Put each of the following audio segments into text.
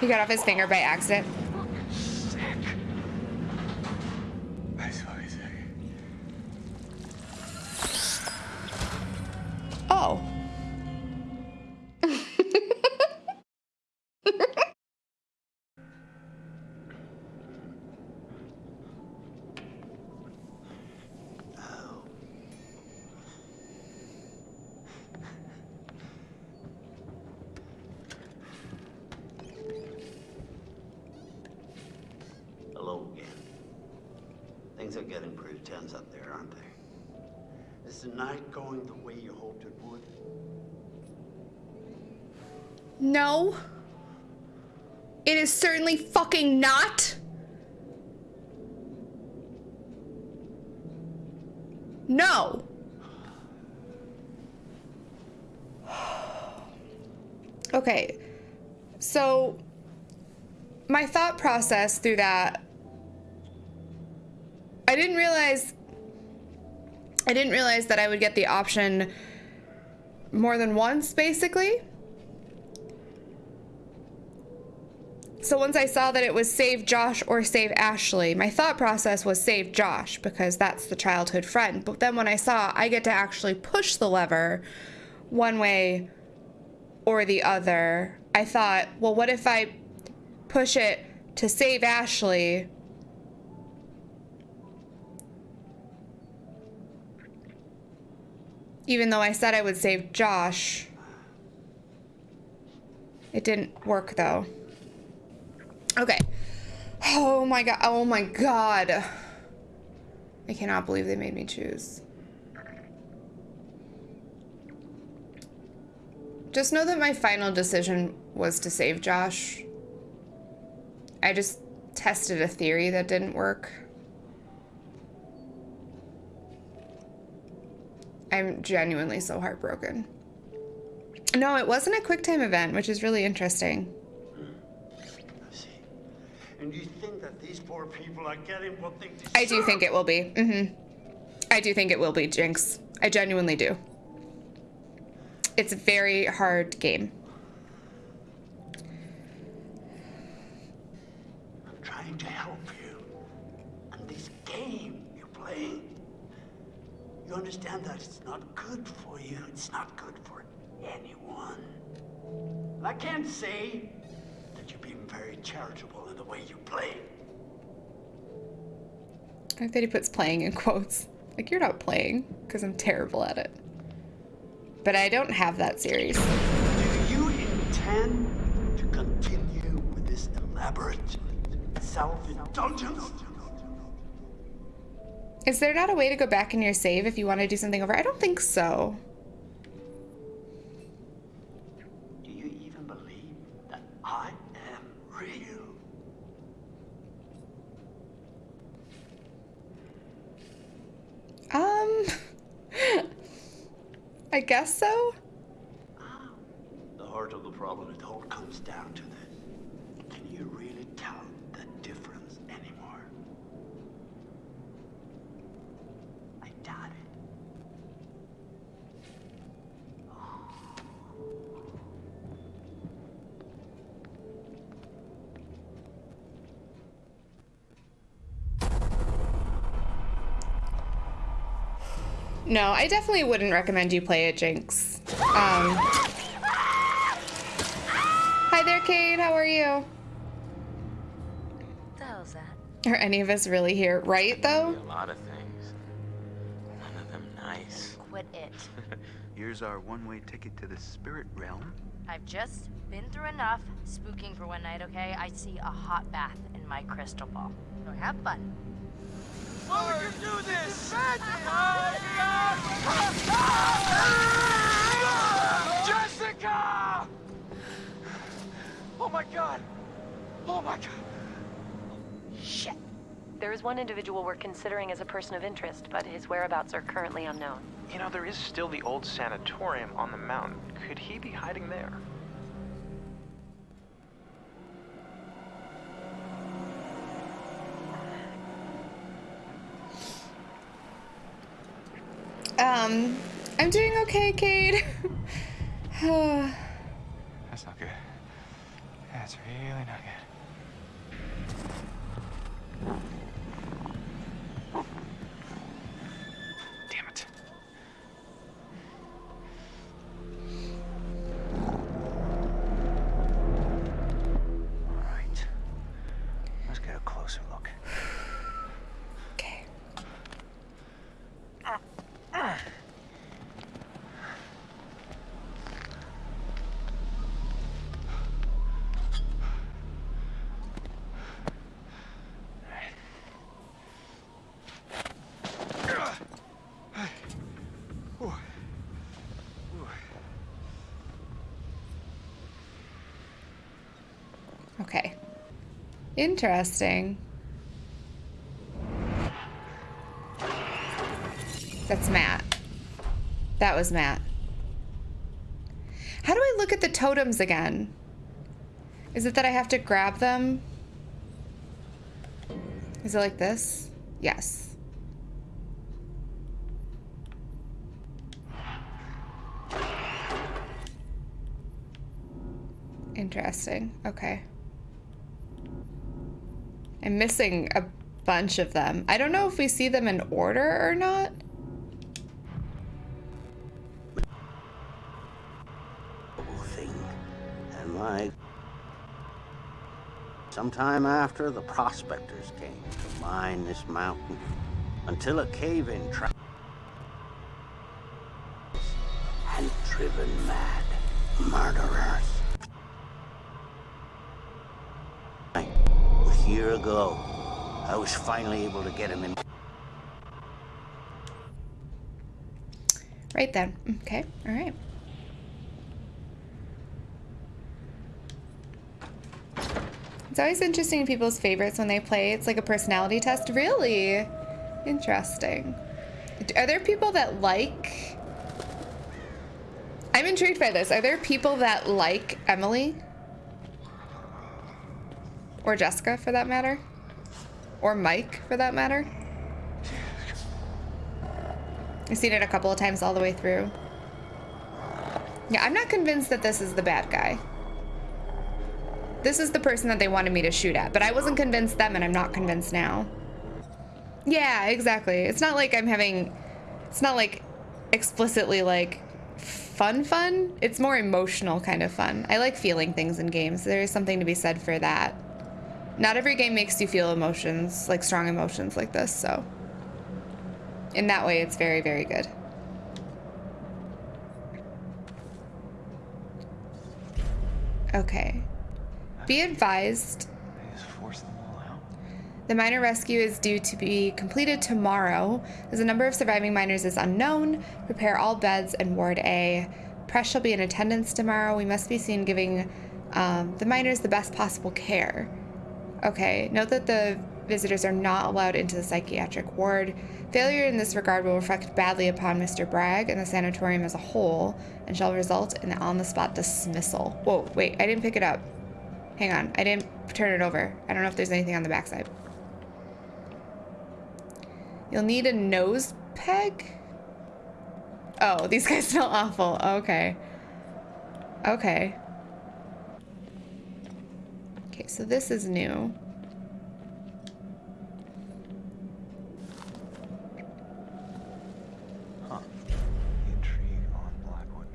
He got off his finger by accident. It is certainly fucking not. No. Okay. So my thought process through that I didn't realize I didn't realize that I would get the option more than once basically. So once I saw that it was save Josh or save Ashley, my thought process was save Josh because that's the childhood friend. But then when I saw I get to actually push the lever one way or the other, I thought, well, what if I push it to save Ashley? Even though I said I would save Josh. It didn't work though. Okay. Oh my god. Oh my god. I cannot believe they made me choose. Just know that my final decision was to save Josh. I just tested a theory that didn't work. I'm genuinely so heartbroken. No, it wasn't a QuickTime event, which is really interesting. And you think that these poor people are getting what they deserve? I do think it will be. Mm-hmm. I do think it will be, Jinx. I genuinely do. It's a very hard game. I'm trying to help you. And this game you're playing, you understand that it's not good for you. It's not good for anyone. I can't say that you're being very charitable in the way you play. I like that he puts playing in quotes. Like, you're not playing, because I'm terrible at it. But I don't have that series. Do you intend to continue with this elaborate self-indulgence? Is there not a way to go back in your save if you want to do something over? I don't think so. Do you even believe that I real? Um, I guess so. The heart of the problem, it all comes down to this. Can you really tell the difference anymore? I doubt it. No, I definitely wouldn't recommend you play it, Jinx. Um, hi there, Kate. How are you? the hell's that? Are any of us really here? Right, though? A lot of things. None of them nice. Quit it. Here's our one-way ticket to the spirit realm. I've just been through enough spooking for one night, okay? I see a hot bath in my crystal ball. So have fun. Jessica! Oh my god! Oh my god! Shit. There is one individual we're considering as a person of interest, but his whereabouts are currently unknown. You know, there is still the old sanatorium on the mountain. Could he be hiding there? Um, I'm doing okay, Kate. That's not good. That's really not good. Damn it. All right. Let's get a closer look. Okay. Okay. Interesting. That's Matt. That was Matt. How do I look at the totems again? Is it that I have to grab them? Is it like this? Yes. Interesting. Okay. I'm missing a bunch of them. I don't know if we see them in order or not. And my. Sometime after, the prospectors came to mine this mountain until a cave in tra- and driven mad murderers. A ago, I was finally able to get him in. Right then. Okay. All right. It's always interesting people's favorites when they play. It's like a personality test. Really? Interesting. Are there people that like. I'm intrigued by this. Are there people that like Emily? Or Jessica, for that matter? Or Mike, for that matter? I've seen it a couple of times all the way through. Yeah, I'm not convinced that this is the bad guy. This is the person that they wanted me to shoot at, but I wasn't convinced then, and I'm not convinced now. Yeah, exactly. It's not like I'm having, it's not like explicitly like fun fun. It's more emotional kind of fun. I like feeling things in games. There is something to be said for that. Not every game makes you feel emotions, like strong emotions like this, so. In that way, it's very, very good. Okay. Be advised, the miner rescue is due to be completed tomorrow. As the number of surviving miners is unknown, prepare all beds in Ward A. Press shall be in attendance tomorrow. We must be seen giving um, the miners the best possible care. Okay, note that the visitors are not allowed into the psychiatric ward. Failure in this regard will reflect badly upon Mr. Bragg and the sanatorium as a whole and shall result in the on the spot dismissal. Whoa, wait, I didn't pick it up. Hang on, I didn't turn it over. I don't know if there's anything on the backside. You'll need a nose peg? Oh, these guys smell awful. Okay. Okay. Okay, so this is new. Huh. The intrigue on Blackwood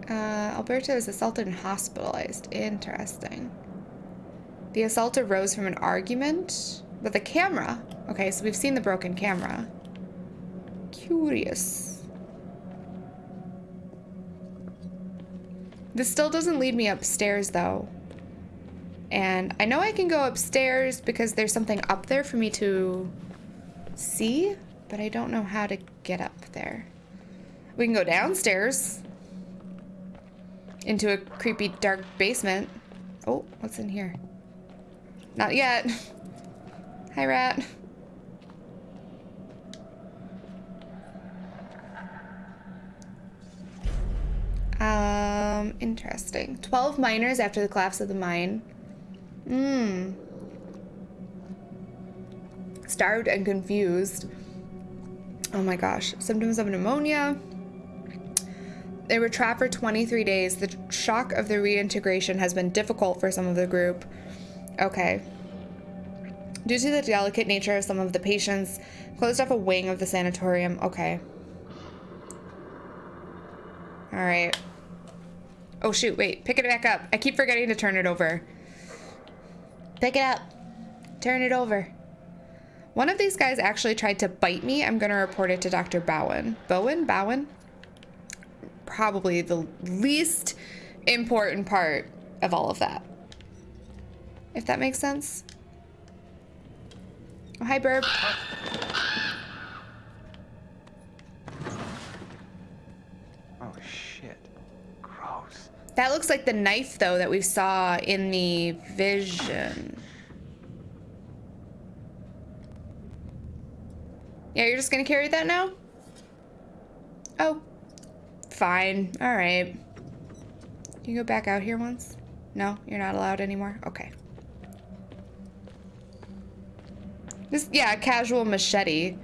Mountain. Uh, Alberto is assaulted and hospitalized. Interesting. The assault arose from an argument with a camera. Okay, so we've seen the broken camera. Curious. This still doesn't lead me upstairs, though. And I know I can go upstairs because there's something up there for me to see, but I don't know how to get up there. We can go downstairs into a creepy dark basement. Oh, what's in here? Not yet. Hi, rat. Um, interesting. 12 miners after the collapse of the mine. Hmm. Starved and confused. Oh my gosh. Symptoms of pneumonia. They were trapped for 23 days. The shock of the reintegration has been difficult for some of the group. Okay. Due to the delicate nature of some of the patients, closed off a wing of the sanatorium. Okay. All right. Oh shoot, wait, pick it back up. I keep forgetting to turn it over. Pick it up. Turn it over. One of these guys actually tried to bite me. I'm gonna report it to Dr. Bowen. Bowen? Bowen? Probably the least important part of all of that. If that makes sense. Oh, hi, Burb. Oh shit. Gross. That looks like the knife, though, that we saw in the vision. Yeah, you're just gonna carry that now? Oh. Fine. Alright. Can you go back out here once? No? You're not allowed anymore? Okay. This, yeah, casual machete.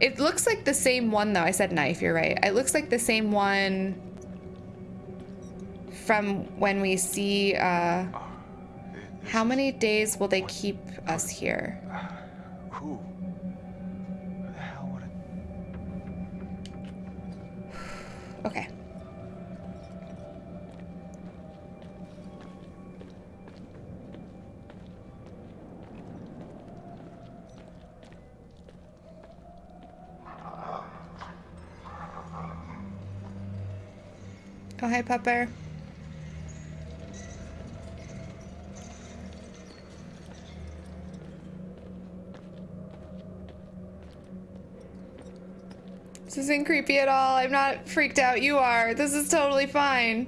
It looks like the same one, though. I said knife, you're right. It looks like the same one from when we see, uh... How many days will they keep us here? Who? The hell would it? Okay. Oh, hi, Pepper. This isn't creepy at all. I'm not freaked out. You are. This is totally fine.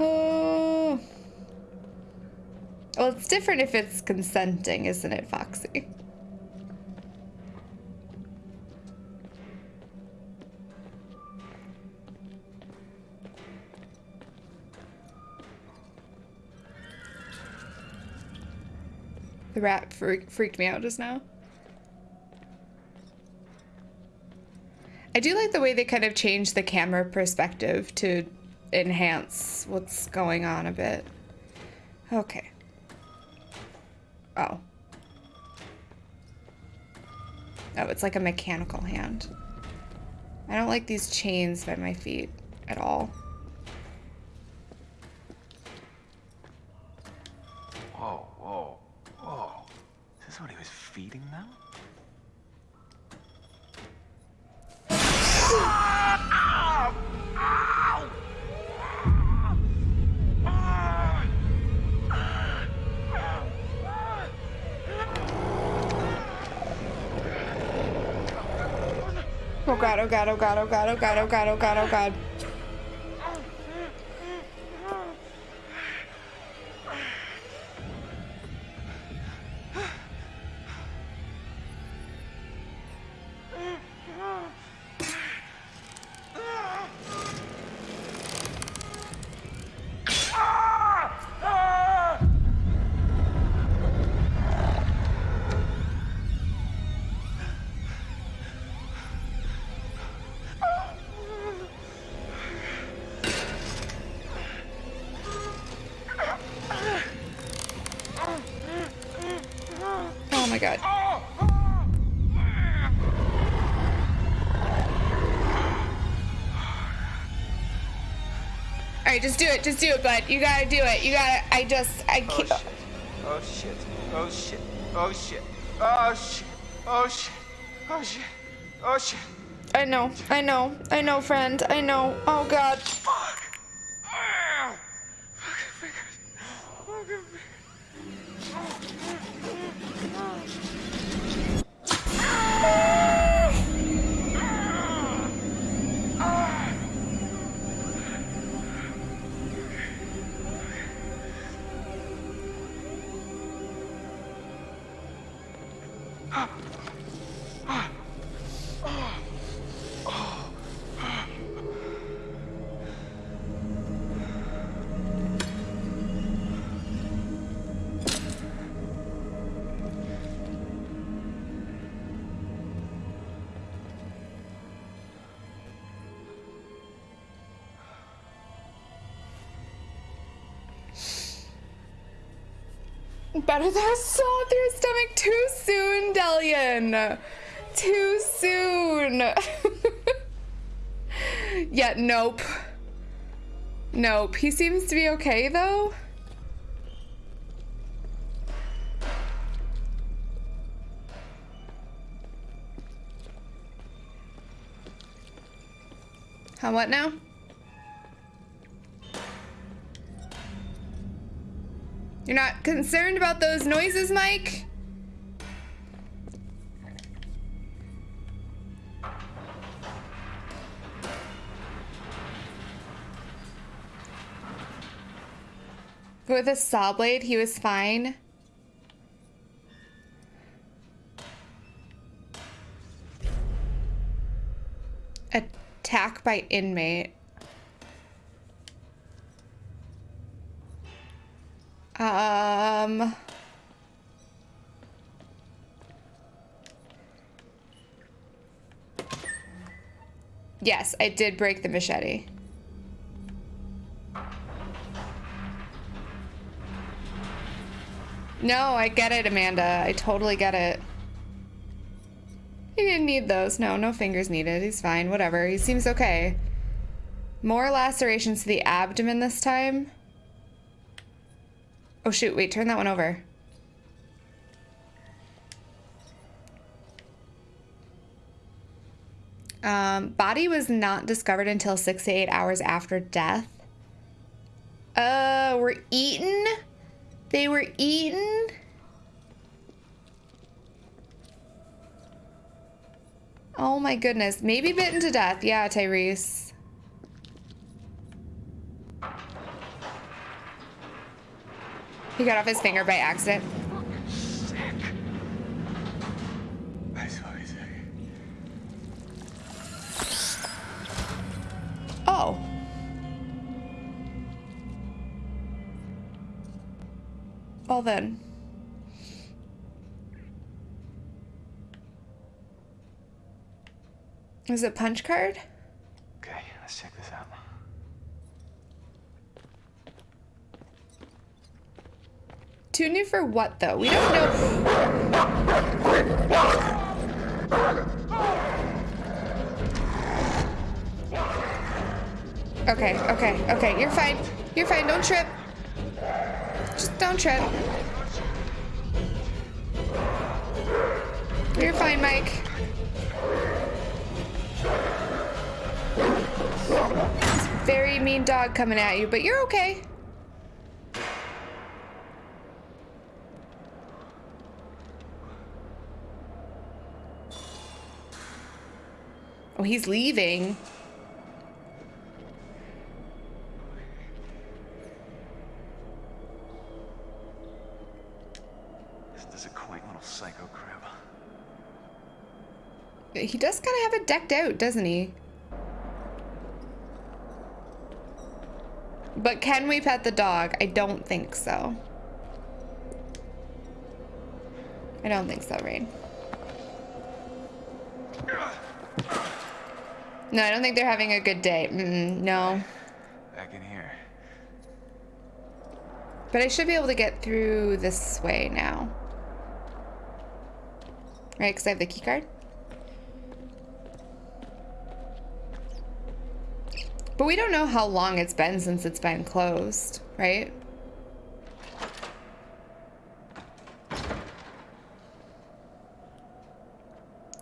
Oh. Well, it's different if it's consenting, isn't it, Foxy? The rat freak freaked me out just now. I do like the way they kind of changed the camera perspective to enhance what's going on a bit. Okay. Oh. Oh, it's like a mechanical hand. I don't like these chains by my feet at all. Whoa, whoa, whoa. Is this what he was feeding them? God, oh god, oh god, oh god, oh god, oh god, oh god, oh god. Just do it, just do it, bud. You gotta do it. You gotta, I just, I Oh can't. shit. Oh shit. Oh shit. Oh shit. Oh shit. Oh shit. Oh shit. Oh shit. I know, I know, I know, friend. I know. Oh god. Better than a saw through his stomach too soon, Delian. Too soon. yeah, nope. Nope. He seems to be okay though. How what now? You're not concerned about those noises, Mike? With a saw blade, he was fine. Attack by inmate. Um... Yes, I did break the machete. No, I get it, Amanda. I totally get it. He didn't need those. No, no fingers needed. He's fine. Whatever. He seems okay. More lacerations to the abdomen this time. Oh shoot, wait, turn that one over. Um, body was not discovered until six to eight hours after death. Uh, were eaten? They were eaten? Oh my goodness. Maybe bitten to death. Yeah, Tyrese. He got off his finger by accident. Sick. That's what I. Oh. Well then. Is it punch card? Okay, let's check this out. Tune in for what though? We don't know. Okay, okay, okay. You're fine. You're fine. Don't trip. Just don't trip. You're fine, Mike. Very mean dog coming at you, but you're okay. Oh, he's leaving. This is a quaint little psycho crib. He does kind of have it decked out, doesn't he? But can we pet the dog? I don't think so. I don't think so, Rain. No, I don't think they're having a good day. Mm, no. Back in here. But I should be able to get through this way now. Right, because I have the key card. But we don't know how long it's been since it's been closed, right?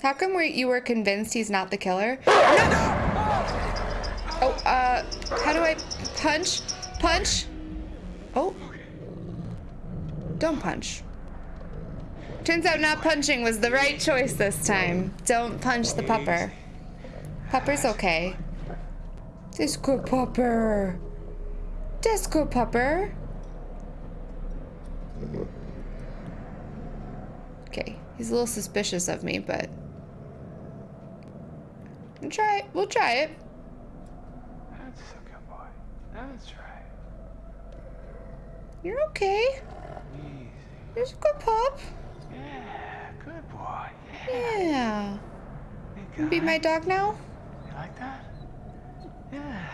How come we, you were convinced he's not the killer? No! Oh, uh, how do I punch? Punch? Oh. Don't punch. Turns out not punching was the right choice this time. Don't punch the pupper. Pupper's okay. Disco pupper. Disco pupper. Okay, he's a little suspicious of me, but we'll try it. We'll try it. That's a good boy. That's right. You're okay. You're a good pup. Yeah, good boy. Yeah. Hey, Be my dog now? You like that? Yeah.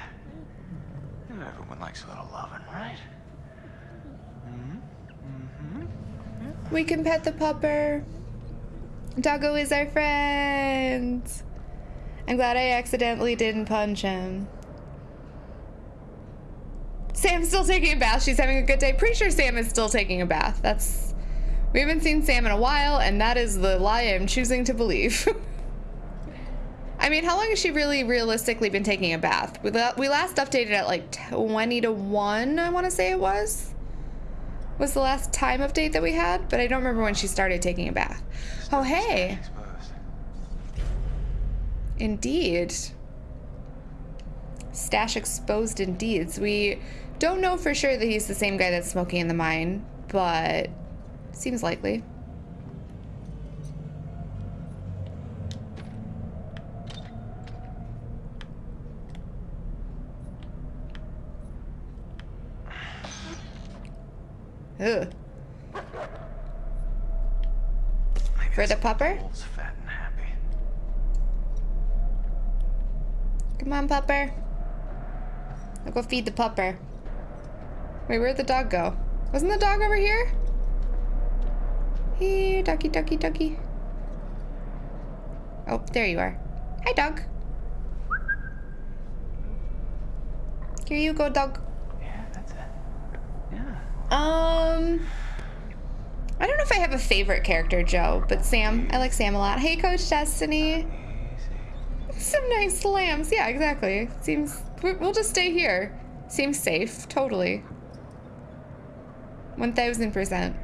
You know everyone likes a little loving, right? Mm-hmm. Mm-hmm. We can pet the pupper. Doggo is our friend. I'm glad I accidentally didn't punch him. Sam's still taking a bath. She's having a good day. Pretty sure Sam is still taking a bath. That's. We haven't seen Sam in a while, and that is the lie I'm choosing to believe. I mean, how long has she really realistically been taking a bath? We, la we last updated at like 20 to 1, I want to say it was. Was the last time update that we had, but I don't remember when she started taking a bath. Oh, hey. Indeed. Stash exposed indeed. So we don't know for sure that he's the same guy that's smoking in the mine, but seems likely. Ugh. For the pupper? Old's fat and happy. Come on, pupper. I'll go feed the pupper. Wait, where'd the dog go? Wasn't the dog over here? Here, ducky, ducky, ducky. Oh, there you are. Hi, dog. Here you go, dog. Yeah, that's it. Yeah. Um, I don't know if I have a favorite character, Joe, but Sam. I like Sam a lot. Hey, Coach Destiny. Some nice lambs. Yeah, exactly. Seems we- we'll just stay here. Seems safe. Totally. One thousand percent.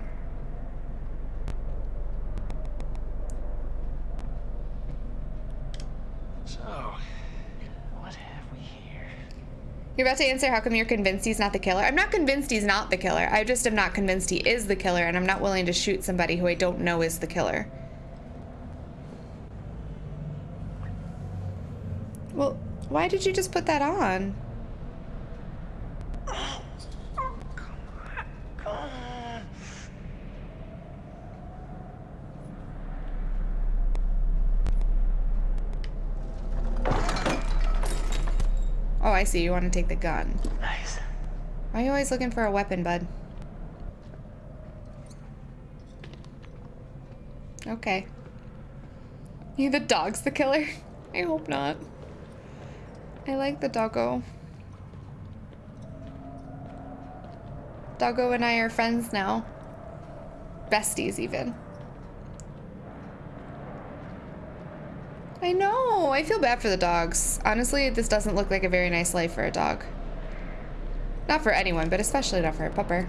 So, what have we here? You're about to answer how come you're convinced he's not the killer? I'm not convinced he's not the killer. I just am not convinced he is the killer, and I'm not willing to shoot somebody who I don't know is the killer. Well, why did you just put that on? Oh, Oh, I see. You want to take the gun. Nice. Why are you always looking for a weapon, bud? Okay. You the dog's the killer? I hope not. I like the doggo. Doggo and I are friends now. Besties, even. I know. I feel bad for the dogs. Honestly, this doesn't look like a very nice life for a dog. Not for anyone, but especially not for a pupper.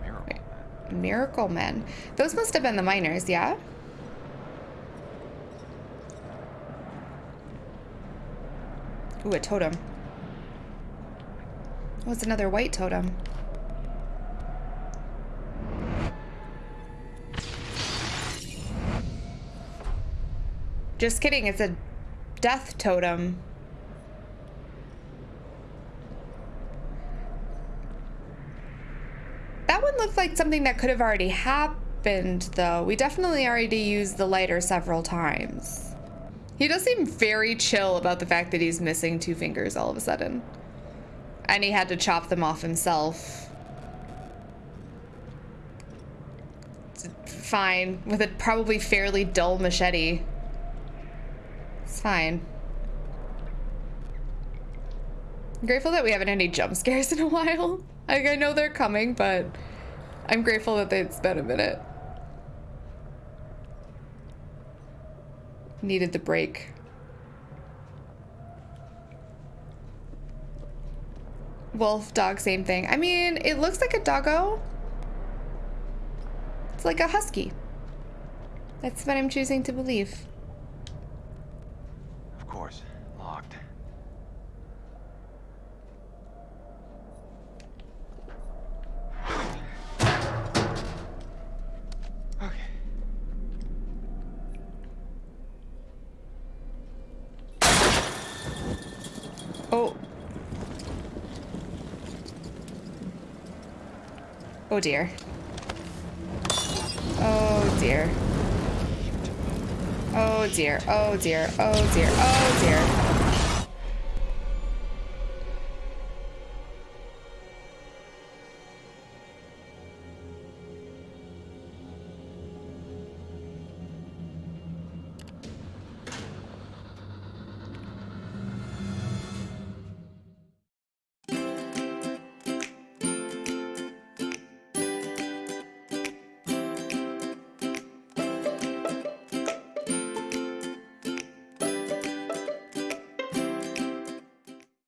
Miracle. Miracle Men. Those must have been the miners, yeah? Ooh, a totem. Oh, it's another white totem. Just kidding, it's a death totem. That one looked like something that could have already happened, though. We definitely already used the lighter several times. He does seem very chill about the fact that he's missing two fingers all of a sudden. And he had to chop them off himself. Fine, with a probably fairly dull machete. It's fine. I'm grateful that we haven't had any jump scares in a while. Like, I know they're coming, but I'm grateful that it's been a minute. Needed the break. Wolf, dog, same thing. I mean, it looks like a doggo. It's like a husky. That's what I'm choosing to believe. Course. Locked. Oh. Oh dear. Oh dear. Oh dear. Oh dear. Oh dear. Oh dear.